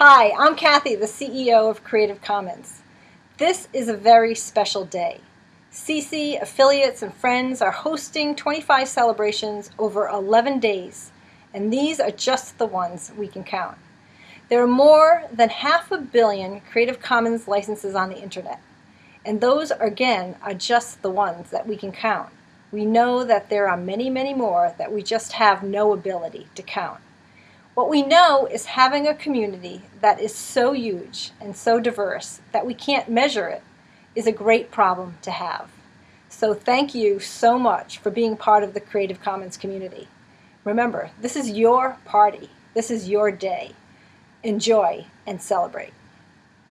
Hi, I'm Kathy, the CEO of Creative Commons. This is a very special day. CC, affiliates, and friends are hosting 25 celebrations over 11 days, and these are just the ones we can count. There are more than half a billion Creative Commons licenses on the internet, and those, again, are just the ones that we can count. We know that there are many, many more that we just have no ability to count. What we know is having a community that is so huge and so diverse that we can't measure it is a great problem to have. So thank you so much for being part of the Creative Commons community. Remember, this is your party. This is your day. Enjoy and celebrate.